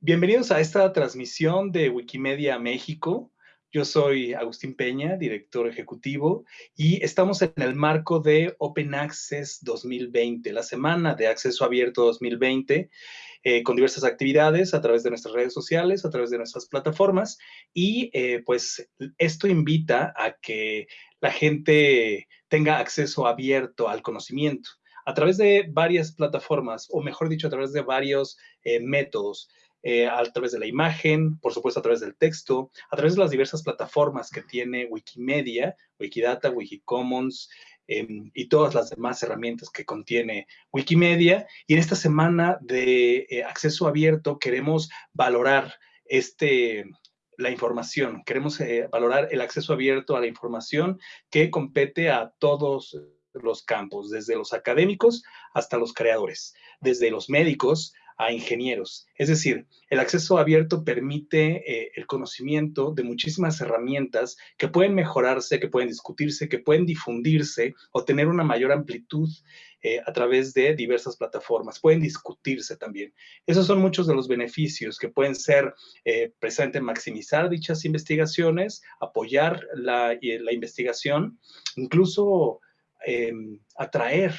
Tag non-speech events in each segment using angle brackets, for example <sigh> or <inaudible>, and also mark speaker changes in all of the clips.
Speaker 1: Bienvenidos a esta transmisión de Wikimedia México. Yo soy Agustín Peña, director ejecutivo, y estamos en el marco de Open Access 2020, la semana de acceso abierto 2020, eh, con diversas actividades a través de nuestras redes sociales, a través de nuestras plataformas, y eh, pues esto invita a que la gente tenga acceso abierto al conocimiento a través de varias plataformas, o mejor dicho, a través de varios eh, métodos. Eh, a través de la imagen, por supuesto a través del texto, a través de las diversas plataformas que tiene Wikimedia, Wikidata, Wikicommons em, y todas las demás herramientas que contiene Wikimedia. Y en esta semana de eh, acceso abierto queremos valorar este, la información, queremos eh, valorar el acceso abierto a la información que compete a todos los campos, desde los académicos hasta los creadores, desde los médicos a ingenieros. Es decir, el acceso abierto permite eh, el conocimiento de muchísimas herramientas que pueden mejorarse, que pueden discutirse, que pueden difundirse o tener una mayor amplitud eh, a través de diversas plataformas. Pueden discutirse también. Esos son muchos de los beneficios que pueden ser eh, precisamente maximizar dichas investigaciones, apoyar la, la investigación, incluso em, atraer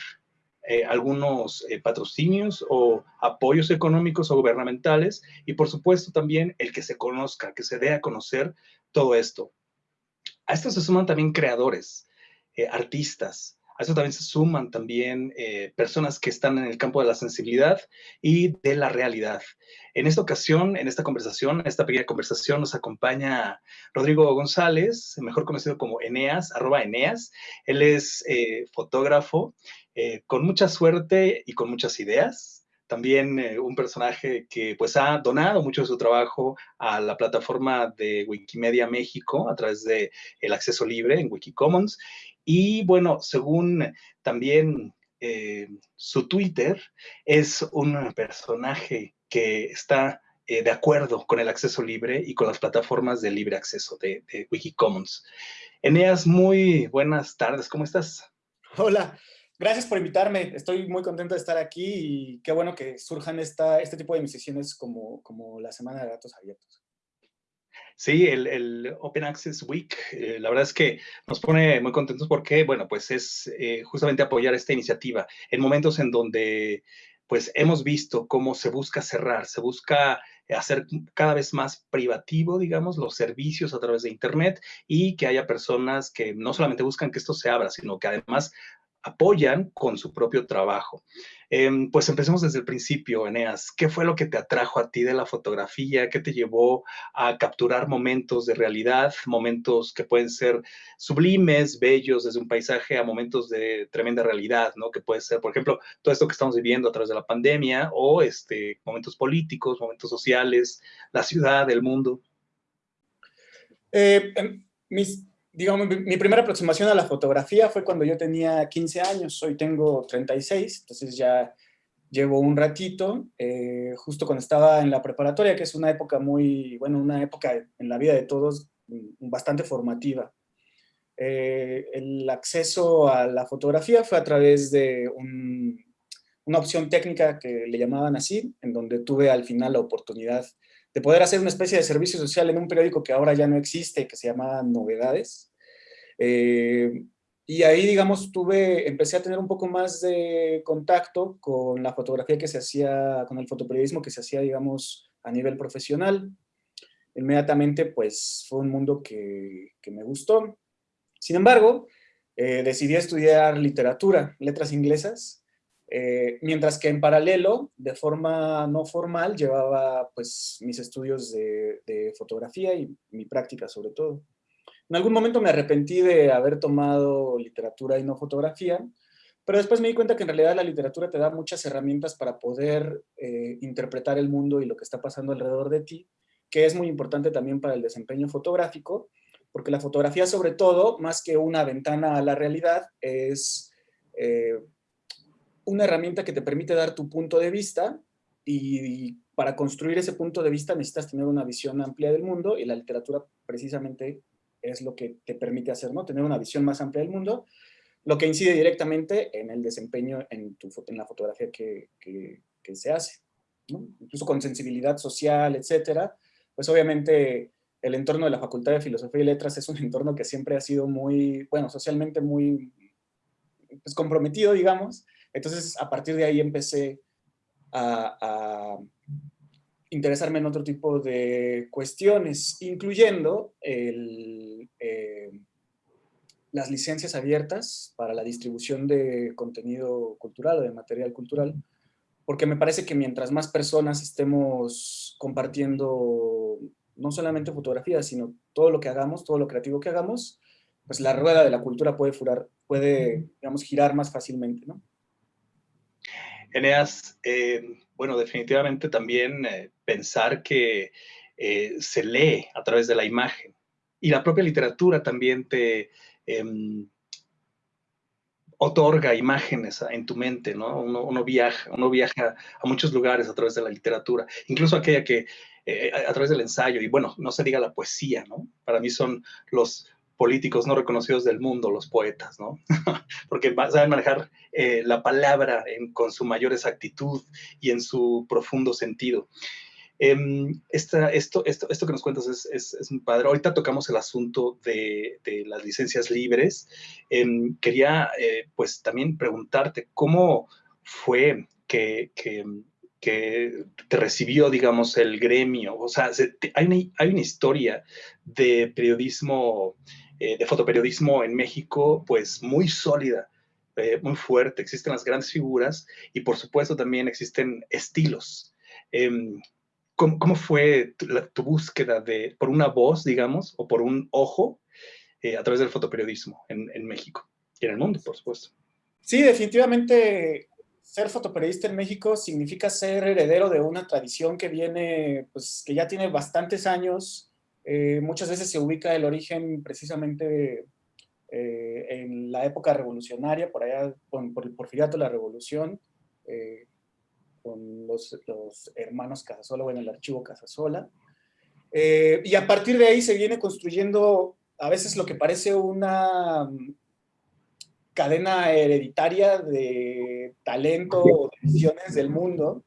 Speaker 1: eh, algunos eh, patrocinios o apoyos económicos o gubernamentales y por supuesto también el que se conozca, que se dé a conocer todo esto. A esto se suman también creadores, eh, artistas, a eso también se suman también personas que están en el campo de la sensibilidad y de la realidad. En esta ocasión, en esta conversación, en esta pequeña conversación, nos acompaña Rodrigo González, mejor conocido como Eneas, arroba Eneas. Él es fotógrafo eh, con mucha suerte y con muchas ideas. También eh, un personaje que pues ha donado mucho de su trabajo a la plataforma de Wikimedia México a través de el acceso libre en Wikicommons. Y bueno, según también eh, su Twitter, es un personaje que está de acuerdo con el acceso libre y con las plataformas de libre acceso de, de Wikicommons. Eneas, muy buenas tardes, ¿cómo estás?
Speaker 2: Hola, Gracias por invitarme. Estoy muy contento de estar aquí y qué bueno que surjan esta, este tipo de emisiones como, como la Semana de Datos Abiertos.
Speaker 1: Sí, el, Open Access Week, eh, la verdad es que nos pone muy contentos porque, bueno, pues es eh, justamente apoyar esta iniciativa en momentos en donde, pues hemos visto cómo se busca cerrar, se busca hacer cada vez más privativo, digamos, los servicios a través de Internet y que haya personas que no solamente buscan que esto se abra, sino que además apoyan con su propio trabajo. Em, pues empecemos desde el principio, Eneas. ¿Qué fue lo que te atrajo a ti de la fotografía? ¿Qué te llevó a capturar momentos de realidad, momentos que pueden ser sublimes, bellos desde un paisaje, a momentos de tremenda realidad, ¿no? Que puede ser, por ejemplo, todo esto que estamos viviendo a través de la pandemia o este, momentos políticos, momentos sociales, la ciudad, el mundo.
Speaker 2: Eh, mis digamos, mi primera aproximación a la fotografía fue cuando yo tenía 15 años, hoy tengo 36, entonces ya llevo un ratito, eh, justo cuando estaba en la preparatoria, que es una época muy, bueno, una época en la vida de todos mm, bastante formativa. Eh, el acceso a la fotografía fue a través de una opción técnica que le llamaban así, en donde tuve al final la oportunidad de poder hacer una especie de servicio social en un periódico que ahora ya no existe, que se llama Novedades. Eh, y ahí, digamos, tuve, empecé a tener un poco más de contacto con la fotografía que se hacía, con el fotoperiodismo que se hacía, digamos, a nivel profesional. Inmediatamente, pues, fue un mundo que, me gustó. Sin embargo, eh, decidí estudiar literatura, letras inglesas, eh, mientras que en paralelo, de forma no formal, llevaba pues mis estudios de, fotografía y mi práctica sobre todo. En algún momento me arrepentí de haber tomado literatura y no fotografía, pero después me di cuenta que en realidad la literatura te da muchas herramientas para poder eh, interpretar el mundo y lo que está pasando alrededor de ti, que es muy importante también para el desempeño fotográfico, porque la fotografía sobre todo, más que una ventana a la realidad, es eh, una herramienta que te permite dar tu punto de vista y, para construir ese punto de vista necesitas tener una visión amplia del mundo y la literatura precisamente es lo que te permite hacer, ¿no? Tener una visión más amplia del mundo, lo que incide directamente en el desempeño en, tu, en la fotografía que, que, se hace. incluso con sensibilidad social, etcétera, pues obviamente el entorno de la Facultad de Filosofía y Letras es un <laughs> entorno que siempre ha sido muy, bueno, socialmente muy pues, comprometido, digamos. Entonces, a partir de ahí empecé a, interesarme en otro tipo de cuestiones, incluyendo eh, las licencias abiertas para la distribución de contenido cultural o de material cultural, porque me parece que mientras más personas estemos compartiendo no solamente fotografías, sino todo lo que hagamos, todo lo creativo que hagamos, pues la rueda de la cultura puede, girar más fácilmente, ¿no?
Speaker 1: Eneas, eh, bueno, definitivamente también eh, pensar que eh, se lee a través de la imagen y la propia literatura también te, Em, otorga imágenes en tu mente, ¿no? Uno, viaja, uno viaja a muchos lugares a través de la literatura, incluso aquella que, eh, a, través del ensayo, y bueno, no se diga la poesía, ¿no? Para mí son los políticos no reconocidos del mundo, los poetas, ¿no? <laughs> Porque saben manejar eh, la palabra con su mayor exactitud y en su profundo sentido. Em, esto, esto, esto que nos cuentas es, es, es, muy padre. Ahorita tocamos el asunto de, de las licencias libres. Em, quería, eh, pues, también preguntarte cómo fue que, que, que, te recibió, digamos, el gremio. O sea, hay, una, hay una historia de periodismo, eh, de fotoperiodismo en México, pues, muy sólida. Eh, muy fuerte, existen las grandes figuras y por supuesto también existen estilos. Em, ¿Cómo, fue tu, búsqueda de, por una voz, digamos, o por un ojo eh, a través del fotoperiodismo en, en, México y en el mundo, por supuesto?
Speaker 2: Sí, definitivamente ser fotoperiodista en México significa ser heredero de una tradición que viene, pues que ya tiene bastantes años. Eh, muchas veces se ubica el origen precisamente eh, en la época revolucionaria, por allá, por, por el porfiriato, la revolución, con los, hermanos Casasola, en el archivo Casasola. Eh, y a partir de ahí se viene construyendo a veces lo que parece una cadena hereditaria de talento o de visiones del mundo.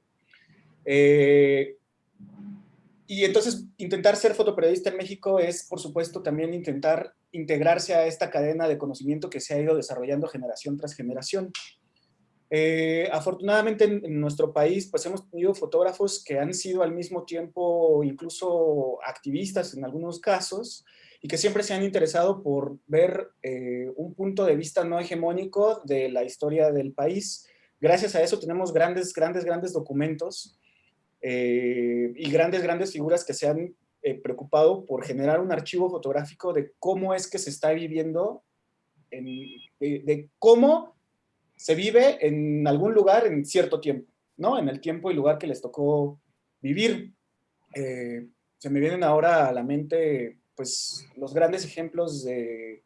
Speaker 2: Y entonces intentar ser fotoperiodista en México es, por supuesto, también intentar integrarse a esta cadena de conocimiento que se ha ido desarrollando generación tras generación. Eh, afortunadamente en, nuestro país pues hemos tenido fotógrafos que han sido al mismo tiempo incluso activistas en algunos casos y que siempre se han interesado por ver eh, un punto de vista no hegemónico de la historia del país. Gracias a eso tenemos grandes, grandes, grandes documentos eh, y grandes, grandes figuras que se han preocupado por generar un archivo fotográfico de cómo es que se está viviendo, de cómo se vive en algún lugar en cierto tiempo, ¿no? En el tiempo y lugar que les tocó vivir. Eh, se me vienen ahora a la mente, pues, los grandes ejemplos de,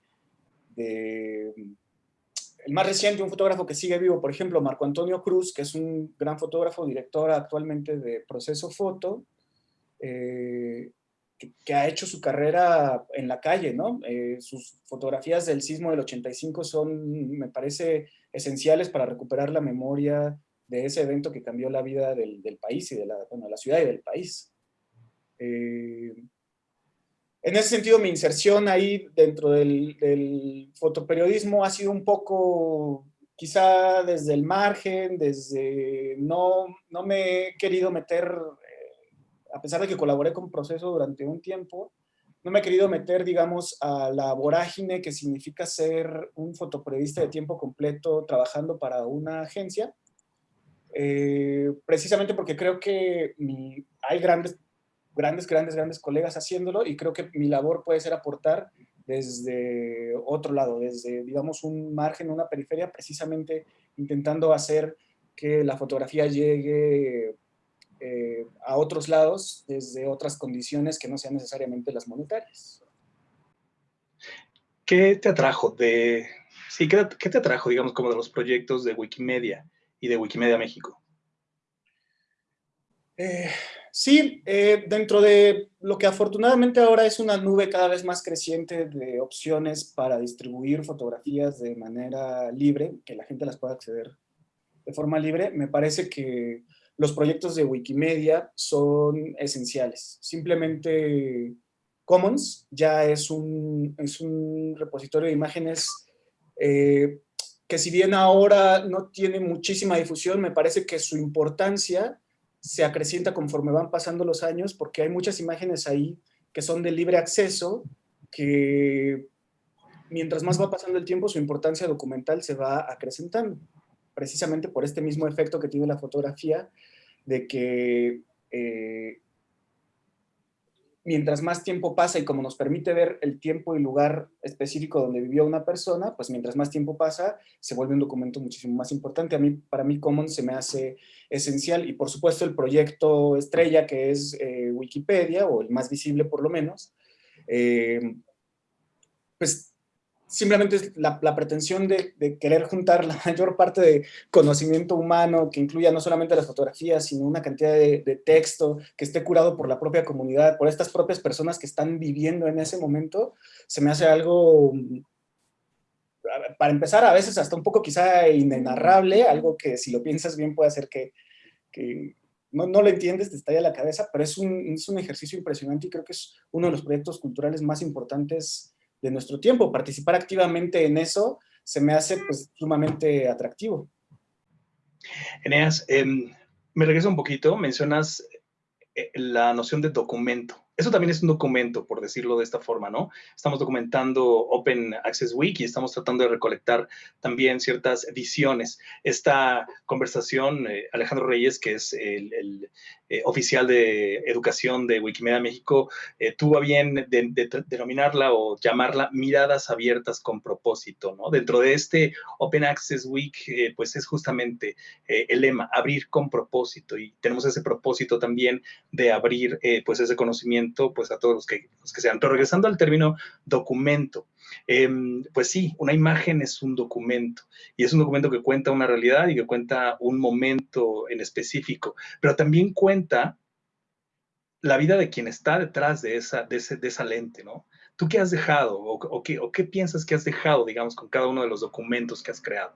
Speaker 2: el más reciente, un fotógrafo que sigue vivo, por ejemplo, Marco Antonio Cruz, que es un gran fotógrafo, director actualmente de Proceso Foto, eh, que, ha hecho su carrera en la calle, ¿no? Eh, sus fotografías del sismo del 85 son, me parece, esenciales para recuperar la memoria de ese evento que cambió la vida del, país y de la, bueno, la ciudad y del país. Eh, en ese sentido, mi inserción ahí dentro del, fotoperiodismo ha sido un poco, quizá desde el margen, desde no, no me he querido meter, eh, a pesar de que colaboré con Proceso durante un tiempo, no me he querido meter, digamos, a la vorágine que significa ser un fotoperiodista de tiempo completo trabajando para una agencia, eh, precisamente porque creo que hay grandes, grandes, grandes, grandes colegas haciéndolo y creo que mi labor puede ser aportar desde otro lado, desde, digamos, un margen, una periferia, precisamente intentando hacer que la fotografía llegue eh, a otros lados desde otras condiciones que no sean necesariamente las monetarias.
Speaker 1: ¿Qué te atrajo de, sí, qué, te atrajo, digamos, como de los proyectos de Wikimedia y de Wikimedia México?
Speaker 2: Eh, sí, eh, dentro de lo que afortunadamente ahora es una nube cada vez más creciente de opciones para distribuir fotografías de manera libre, que la gente las pueda acceder de forma libre, me parece que los proyectos de Wikimedia son esenciales. Simplemente Commons ya es un, es un repositorio de imágenes eh, que si bien ahora no tiene muchísima difusión, me parece que su importancia se acrecienta conforme van pasando los años, porque hay muchas imágenes ahí que son de libre acceso, que mientras más va pasando el tiempo, su importancia documental se va acrecentando, precisamente por este mismo efecto que tiene la fotografía, de que eh, mientras más tiempo pasa y como nos permite ver el tiempo y lugar específico donde vivió una persona, pues mientras más tiempo pasa, se vuelve un documento muchísimo más importante. A mí, para mí, Commons se me hace esencial y por supuesto el proyecto estrella que es eh, Wikipedia, o el más visible por lo menos, eh, pues simplemente es la, pretensión de, querer juntar la <laughs> mayor parte de conocimiento humano que incluya no solamente las fotografías, sino una cantidad de, texto que esté curado por la propia comunidad, por estas propias personas que están viviendo en ese momento, se me hace algo, para empezar, a veces hasta un poco quizá inenarrable, algo que si lo piensas bien puede hacer que, no, no, lo entiendes, te estalla la cabeza, pero es un, es un ejercicio impresionante y creo que es uno de los proyectos culturales más importantes de nuestro tiempo. Participar activamente en eso se me hace pues, sumamente atractivo.
Speaker 1: Eneas, em, me regreso un poquito, mencionas eh, la noción de documento. Eso también es un documento, por decirlo de esta forma, ¿no? Estamos documentando Open Access Week y estamos tratando de recolectar también ciertas visiones. Esta conversación, eh, Alejandro Reyes, que es el, eh, oficial de educación de Wikimedia México, eh, tuvo a bien denominarla o llamarla miradas abiertas con propósito, ¿no? Dentro de este Open Access Week, pues es justamente el lema, abrir con propósito y tenemos ese propósito también de abrir pues ese conocimiento pues a todos los que, los que sean. Pero regresando al término documento, em, pues sí, una imagen es un documento y es un documento que cuenta una realidad y que cuenta un momento en específico, pero también cuenta la vida de quien está detrás de esa, de, ese, de esa lente, ¿no? ¿Tú qué has dejado o, o, qué, o qué piensas que has dejado, digamos, con cada uno de los documentos que has creado?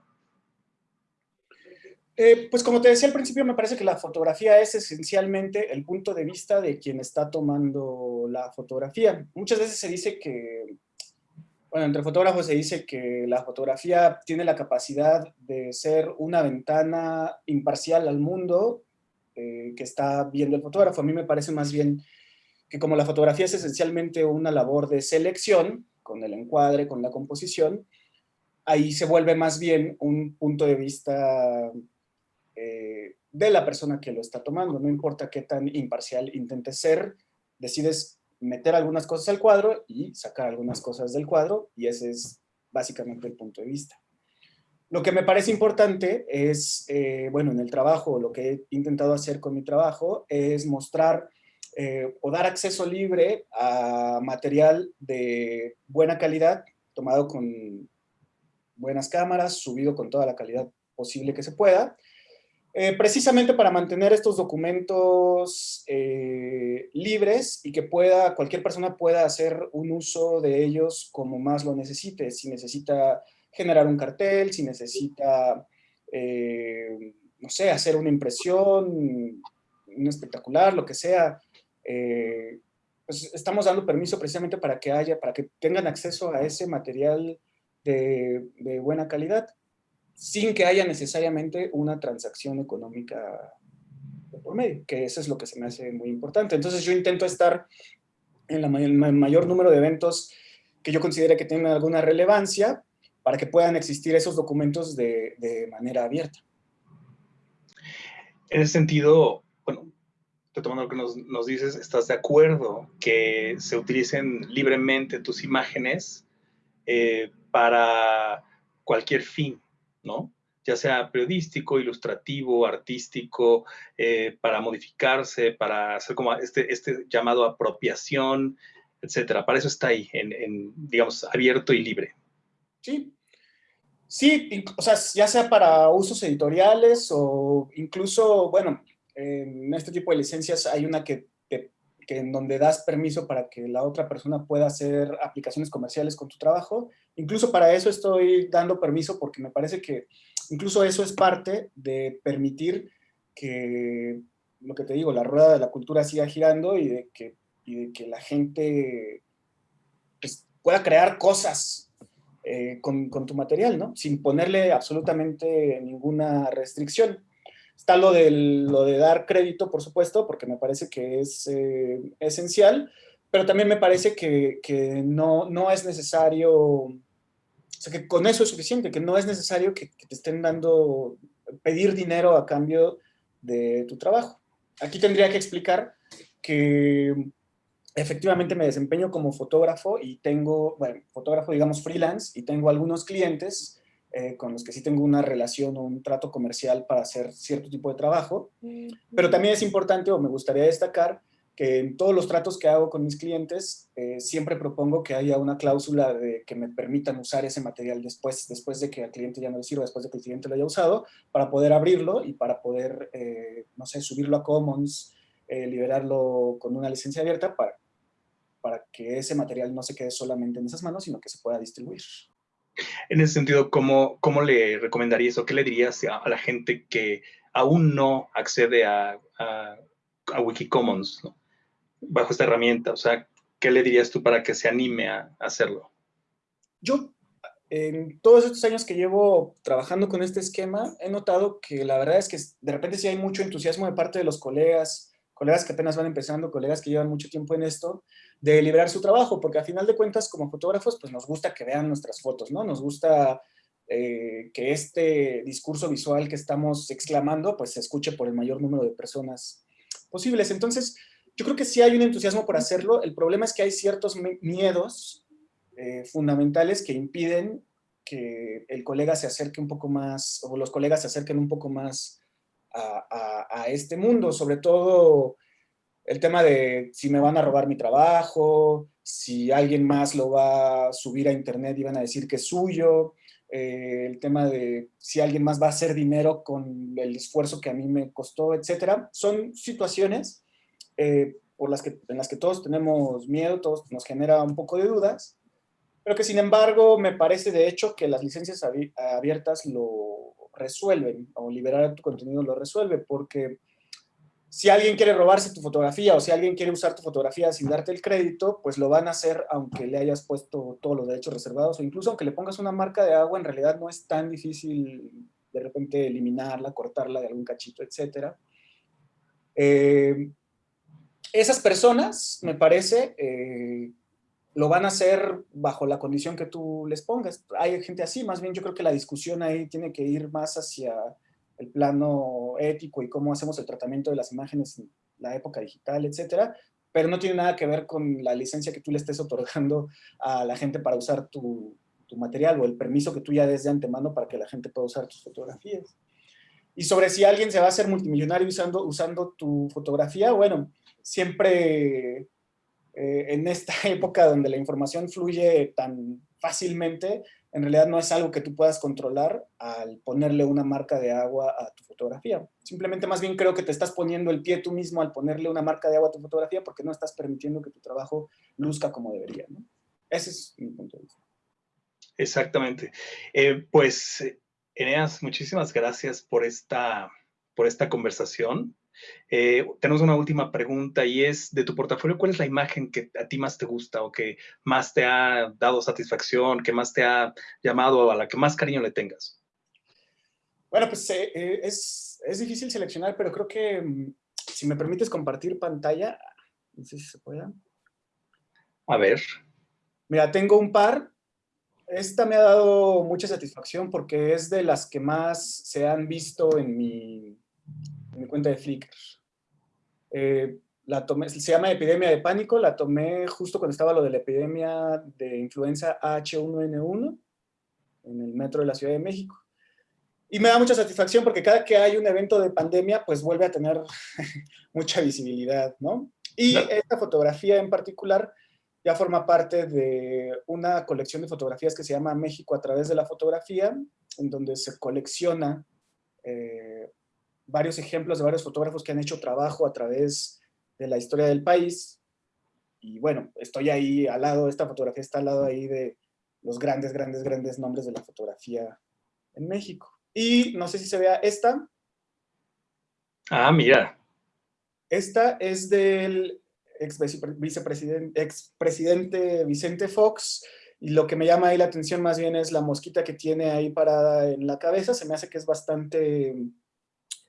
Speaker 2: Eh, pues como te decía al principio, me parece que la fotografía es esencialmente el punto de vista de quien está tomando la fotografía. Muchas veces se dice que, bueno, entre fotógrafos se dice que la fotografía tiene la capacidad de ser una ventana imparcial al mundo eh, que está viendo el fotógrafo. A mí me parece más bien que como la fotografía es esencialmente una labor de selección, con el encuadre, con la composición, ahí se vuelve más bien un punto de vista eh, de la persona que lo está tomando. No importa qué tan imparcial intente ser, decides meter algunas cosas al cuadro y sacar algunas cosas del cuadro y ese es básicamente el punto de vista. Lo que me parece importante es, eh, bueno, en el trabajo, lo que he intentado hacer con mi trabajo es mostrar eh, o dar acceso libre a material de buena calidad, tomado con buenas cámaras, subido con toda la calidad posible que se pueda, eh, precisamente para mantener estos documentos eh, libres y que pueda, cualquier persona pueda hacer un uso de ellos como más lo necesite. Si necesita generar un cartel, si necesita, eh, no sé, hacer una impresión, un espectacular, lo que sea. pues estamos dando permiso precisamente para que haya, para que tengan acceso a ese material de buena calidad sin que haya necesariamente una transacción económica por medio, que eso es lo que se me hace muy importante. Entonces yo intento estar en el mayor número de eventos que yo considere que tengan alguna relevancia para que puedan existir esos documentos de, manera abierta.
Speaker 1: En ese sentido, bueno, retomando lo que nos, dices, ¿estás de acuerdo que se utilicen libremente tus imágenes eh, para cualquier fin? ¿No? ya sea periodístico, ilustrativo, artístico, eh, para modificarse, para hacer como este, este llamado apropiación, etcétera. Para eso está ahí, en, digamos, abierto y libre.
Speaker 2: Sí, sí, o sea, ya sea para usos editoriales o incluso, bueno, en este tipo de licencias hay una que que en donde das permiso para que la otra persona pueda hacer aplicaciones comerciales con tu trabajo. Incluso para eso estoy dando permiso porque me parece que incluso eso es parte de permitir que, lo que te digo, la rueda de la cultura siga girando y de que, la gente pues, pueda crear cosas eh, con, con, tu material, ¿no? Sin ponerle absolutamente ninguna restricción. Está lo, del, lo de dar crédito, por supuesto, porque me parece que es eh, esencial, pero también me parece que, que no, no, es necesario, o sea, que con eso es suficiente, que no es necesario que, que te estén dando, pedir dinero a cambio de tu trabajo. Aquí tendría que explicar que efectivamente me desempeño como fotógrafo y tengo, bueno, fotógrafo digamos freelance y tengo algunos clientes eh, con los que sí tengo una relación o un trato comercial para hacer cierto tipo de trabajo. Pero también es importante, o me gustaría destacar, que en todos los tratos que hago con mis clientes, eh, siempre propongo que haya una cláusula de que me permitan usar ese material después, después de que al cliente ya no le sirva, después de que el cliente lo haya usado, para poder abrirlo y para poder, eh, no sé, subirlo a Commons, liberarlo con una licencia abierta para, para que ese material no se quede solamente en esas manos, sino que se pueda distribuir.
Speaker 1: En ese sentido, ¿cómo, cómo le recomendarías o qué le dirías a, la gente que aún no accede a, a, a Wikicommons bajo esta herramienta? O sea, ¿qué le dirías tú para que se anime a, hacerlo?
Speaker 2: Yo, en todos estos años que llevo trabajando con este esquema, he notado que la verdad es que de repente sí hay mucho entusiasmo de parte de los colegas, colegas que apenas van empezando, colegas que llevan mucho tiempo en esto, de liberar su trabajo, porque a final de cuentas, como fotógrafos, pues nos gusta que vean nuestras fotos, ¿no? Nos gusta eh, que este discurso visual que estamos exclamando, pues se escuche por el mayor número de personas posibles. Entonces, yo creo que sí hay un entusiasmo por hacerlo. El problema es que hay ciertos miedos eh, fundamentales que impiden que el colega se acerque un poco más, o los colegas se acerquen un poco más a, a este mundo, sobre todo el tema de si me van a robar mi trabajo, si alguien más lo va a subir a internet y van a decir que es suyo, eh, el tema de si alguien más va a hacer dinero con el esfuerzo que a mí me costó, etcétera. Son situaciones eh, por las que, en las que todos tenemos miedo, todos nos genera un poco de dudas, pero que sin embargo me parece de hecho que las licencias abiertas lo resuelven, o liberar tu contenido lo resuelve, porque si alguien quiere robarse tu fotografía o si alguien quiere usar tu fotografía sin darte el crédito, pues lo van a hacer aunque le hayas puesto todos los derechos reservados o incluso aunque le pongas una marca de agua, en realidad no es tan difícil de repente eliminarla, cortarla de algún cachito, etc. Eh, esas personas, me parece, eh, lo van a hacer bajo la condición que tú les pongas. Hay gente así, más bien yo creo que la discusión ahí tiene que ir más hacia el plano ético y cómo hacemos el tratamiento de las imágenes en la época digital, etcétera, pero no tiene nada que ver con la licencia que tú le estés otorgando a la gente para usar tu, material o el permiso que tú ya des de antemano para que la gente pueda usar tus fotografías. Y sobre si alguien se va a hacer multimillonario usando, usando tu fotografía, bueno, siempre eh, en esta <laughs> época donde la información fluye tan fácilmente, en realidad no es algo que tú puedas controlar al ponerle una marca de agua a tu fotografía. Simplemente más bien creo que te estás poniendo el pie tú mismo al ponerle una marca de agua a tu fotografía porque no estás permitiendo que tu trabajo luzca como debería. Ese es mi punto de vista.
Speaker 1: Exactamente. Eh, pues, Eneas, muchísimas gracias por esta, por esta conversación. Eh, tenemos una última pregunta y es, de tu portafolio, ¿cuál es la imagen que a ti más te gusta o que más te ha dado satisfacción, que más te ha llamado, a la que más cariño le tengas?
Speaker 2: Bueno, pues eh, eh, es, es, difícil seleccionar, pero creo que mm, si me permites compartir pantalla, no sé si se puede.
Speaker 1: A ver.
Speaker 2: Mira, tengo un par. Esta me ha dado mucha satisfacción porque es de las que más se han visto en mi, en mi cuenta de Flickr. Eh, la tomé, se llama Epidemia de Pánico, la tomé justo cuando estaba lo de la epidemia de influenza H1N1 en el metro de la Ciudad de México. Y me da mucha satisfacción porque cada que hay un evento de pandemia, pues vuelve a tener <laughs> mucha visibilidad, ¿no? Y esta fotografía en particular ya forma parte de una colección de fotografías que se llama México a través de la fotografía, en donde se colecciona eh, varios ejemplos de varios fotógrafos que han hecho trabajo a través de la historia del país. Y bueno, estoy ahí al lado, esta fotografía está al lado ahí de los grandes, grandes, grandes nombres de la fotografía en México. Y no sé si se vea esta.
Speaker 1: Ah, mira.
Speaker 2: Esta es del ex vicepresidente, expresidente Vicente Fox, y lo que me llama ahí la atención más bien es la mosquita que tiene ahí parada en la cabeza, se me hace que es bastante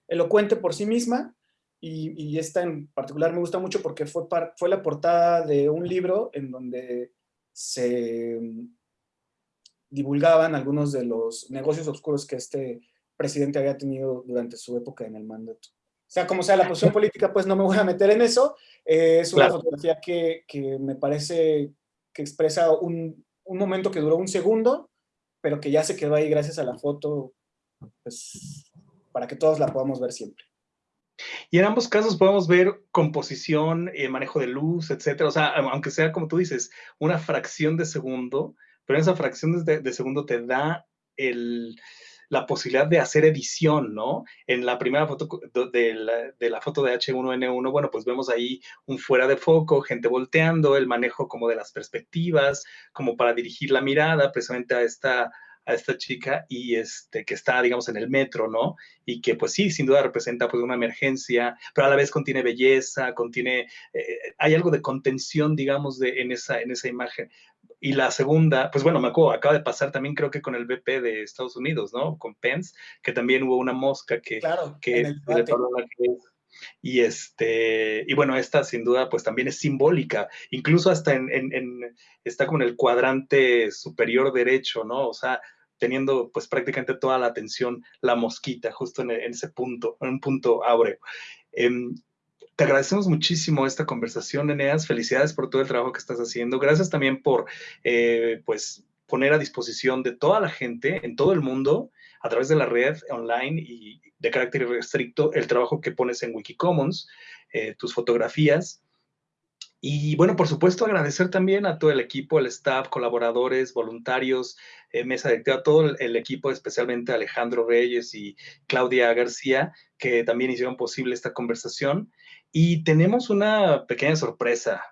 Speaker 2: elocuente por sí misma, y, esta en particular me gusta mucho porque fue, fue la portada de un libro en donde se divulgaban algunos de los negocios oscuros que este presidente había tenido durante su época en el mandato. O sea, como sea la posición política, pues no me voy a meter en eso. Eh, es una fotografía que, que, me parece que expresa un, un, momento que duró un segundo, pero que ya se quedó ahí gracias a la foto, pues para que todos la podamos ver siempre.
Speaker 1: Y en ambos casos podemos ver composición, eh, manejo de luz, etcétera. O sea, aunque sea, como tú dices, una fracción de segundo, pero esa fracción de, segundo te da la posibilidad de hacer edición, ¿no? En la primera foto de la, foto de H1N1, bueno, pues vemos ahí un fuera de foco, gente volteando, el manejo como de las perspectivas, como para dirigir la mirada precisamente a esta, a esta chica y este, que está, digamos, en el metro, ¿no? Y que pues sí, sin duda representa pues una emergencia, pero a la vez contiene belleza, contiene, eh, hay algo de contención, digamos, de, en, esa, en esa imagen. Y la segunda, pues bueno, me acuerdo, acaba de pasar también creo que con el BP de Estados Unidos, ¿no? Con Pence, que también hubo una mosca que...
Speaker 2: Claro,
Speaker 1: que, y este, y bueno, esta sin duda pues también es simbólica, incluso hasta en, en, está como en el cuadrante superior derecho, ¿no? O sea, teniendo pues prácticamente toda la atención la mosquita, justo en, ese punto, en un punto áureo. Em, te agradecemos muchísimo esta conversación, Eneas. Felicidades por todo el trabajo que estás haciendo. Gracias también por, eh, pues, poner a disposición de toda la gente en todo el mundo, a través de la red online y de carácter restricto, el trabajo que pones en Wikicommons, eh, tus fotografías. Y bueno, por supuesto, agradecer también a todo el equipo, el staff, colaboradores, voluntarios, eh, mesa directiva, todo el, equipo, especialmente Alejandro Reyes y Claudia García, que también hicieron posible esta conversación. Y tenemos una pequeña sorpresa,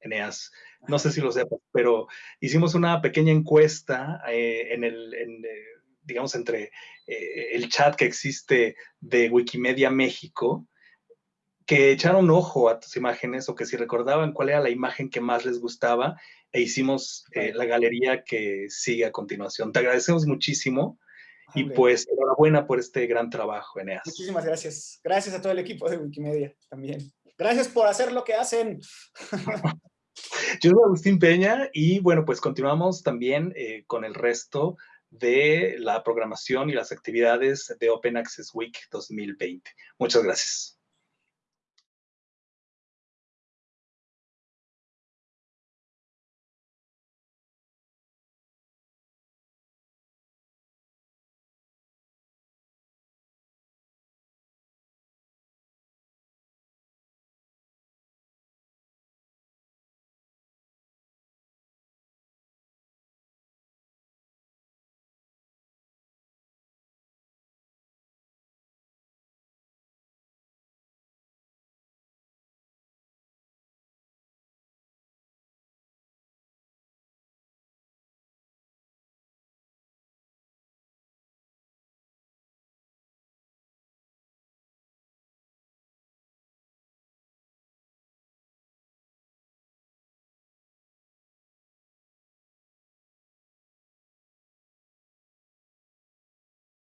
Speaker 1: Eneas. No sé si lo sepas, pero hicimos una pequeña encuesta eh, en el, eh, digamos, entre el chat que existe de Wikimedia México que echaron un ojo a tus imágenes o que si recordaban cuál era la imagen que más les gustaba e hicimos eh, la galería que sigue a continuación. Te agradecemos muchísimo y pues enhorabuena por este gran trabajo, Eneas.
Speaker 2: Muchísimas gracias. Gracias a todo el equipo de Wikimedia también. Gracias por hacer lo que hacen. <laughs>
Speaker 1: Yo soy Agustín Peña y bueno, pues continuamos también eh, con el resto de la programación y las actividades de Open Access Week 2020. Muchas gracias.